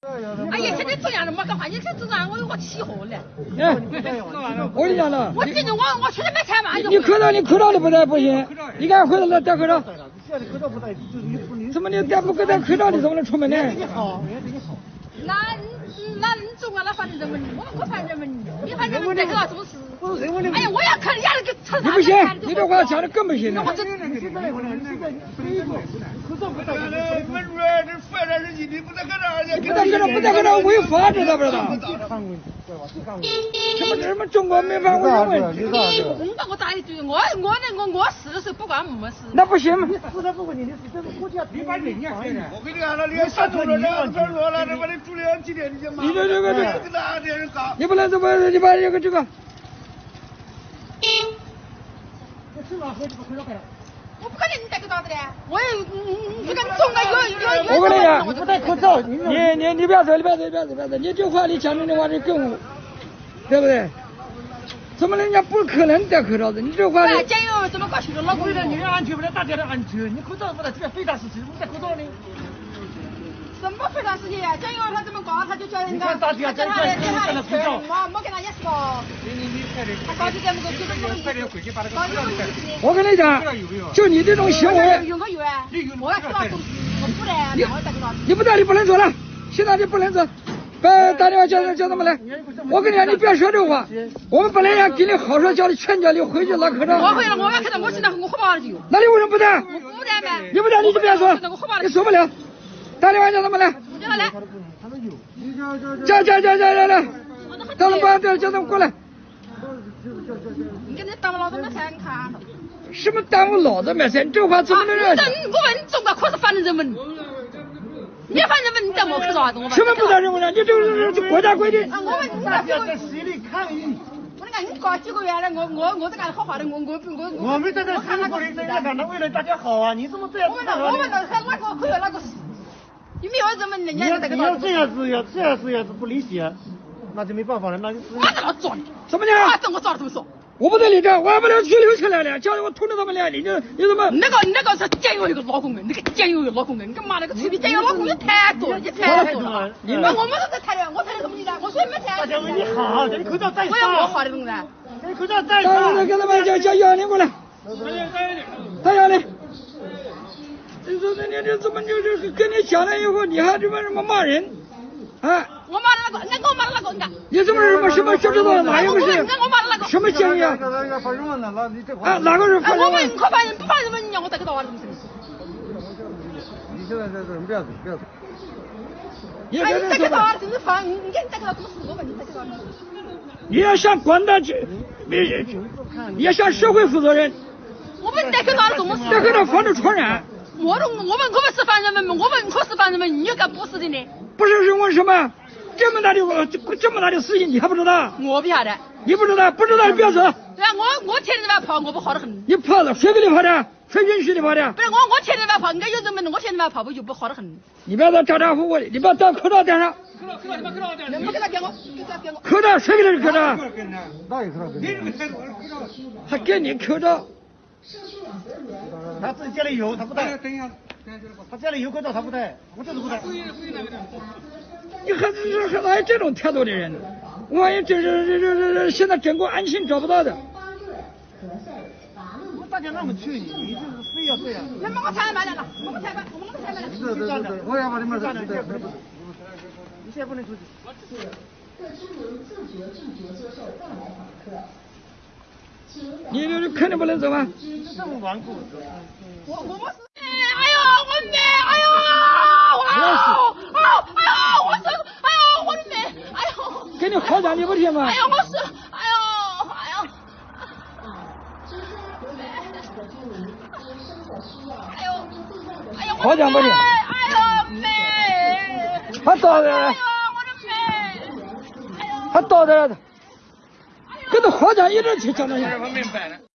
哎呀，现在这样的没干话，你看这样我我起火了。哎，我跟你讲了，我今天我我出去买菜嘛，你口罩你口罩都不戴不行，你赶快回来戴口罩。怎么你戴不戴口罩你怎么能出门呢？你好，你好那那你中啊，那反正人们，我们可反人们，你反正人们哎呀，我要看人家那个车你不行，你这话讲的更不行了。我这不戴口罩不戴口罩违法，知道不知道？什么什么中国没法违法问题？你把我打一句，我我那我我死的时候不管没事。那不行嘛。死的不管你，你死的国家你把人家害了。我跟你讲了，你要上头了，两分多了，他妈的住两几年，你就骂。你这这个这个？你不能这么，你把这个这个。我不可能你戴口罩的嘞，我也这个总该有有有。我跟你讲，你不戴口罩，你你你你不要说，你不要说，不要说，不要说，你这话你讲的话就更，对不对？怎么人家不可能戴口罩的？你这话。哎，加油怎么过去了？老公，为了你的安全，为了大家的安全，你口罩不戴，这个非常时期，你戴口罩呢？什么非常时期呀？监狱他这么搞，他就叫人家叫他叫他叫他去，没没跟他意思哦。你你你。我跟你讲，就你这种行为，有没有啊？我要知道东西，我不戴，我戴口罩。你不带你不能走了，现在你不能走。别打电话叫叫他们来。我跟你讲，你不要说这话。我们本来想给你好说，叫你劝叫你回去拿口罩。我回了，我要看到我现在我喝饱了就。那你为什么不带？我不带呗。你不带你就不要说，你说不了。打电话叫他们来。叫他来。叫叫叫叫叫来。到了把叫叫他们过来。你跟你耽误老子买菜，你看。什么耽误老子买菜？你？这话怎么能让？我问中国可是反正人们。你反正问你戴没口罩子，我什么不戴人文呢？你这个是国家规定。啊，我问你戴这个。谁的抗议？我你看你搞几个月了，我我我在干好好的，我我我。我们在这辛苦的在这干，那为了大家好啊！你怎么这样？我问我们那哪个可有哪个事？你没有人问人家戴个你要这样子要这样子要是不理解，那就没办法了，那就。我怎么抓你？什么讲？我怎么抓的这么说？我不在你这，我还不能去留起来了，叫我通知他们来，你这你怎么？那个那个是监狱一个老公人，那个监狱一个老公人，你干嘛那个臭逼监狱老公人太多了，你太多了。你们我们都在谈的，我谈的什么你呢？我说没钱。大家为你好，你口罩戴上。我要我好的东西。这口罩戴上。来，给他们叫叫幺零过来。大幺零。你说你你怎么就是跟你讲了以后，你还这么什么骂人？啊！我骂的那个，那我骂的那个，你看。你怎么什么什么不知道哪一回事？我骂的那个。什么监狱啊？啊，哪个是犯人？我问可犯人不犯人问你，我戴个刀啊，什么什么？你现在在这，不要走，不要走。你戴个刀就是犯，你你戴个刀怎么死？我问你戴个刀。你要向广大居民，你要向社会负责任。我们戴口罩怎么死？戴口罩防止传染。我都我们我们是犯人们，我们可是犯人们，你又敢不是的呢？不是是为什么？这么大的这这么大的事情，你还不知道？我不晓得。你不知道？不知道你不要走。对啊，我我天天在外跑，我不好得很。你跑了，谁给你跑的？谁允许你跑的？不是我，我天天在外跑，人家有人问，我天天在外跑，步就不好得很。你不要再咋咋呼呼的，你把戴口罩戴上。口罩口罩，你把口罩戴上。不给他给我，给他给我。口罩谁给你的口罩？哪有口罩？你这个戴口罩，还给你口罩？他自己家里有，他不戴。等一下。他家里有口罩，他不戴，我就是不戴。你还是还哪有这种态度的人？万一这这这这这现在整个安心找不到的。大家那么劝你，你就是非要这样。那么我才买来了，我们才买，我们才买了。对对对，我要把你们这。你现在不能出去。各居民自觉拒绝接受外来访客。你这肯定不能走啊！这么顽固。我我我是。我的妹！哎呦！哇！哦！哎呦！我是！哎呦！我的妹！哎呦！给你夸奖你不听吗？哎呦！我是！哎呦！哎呦！哎呦！哎呦！夸奖不听。哎呦妹！还倒的。哎呦！我的妹！哎呦！还倒的。给他夸奖一直去讲那些。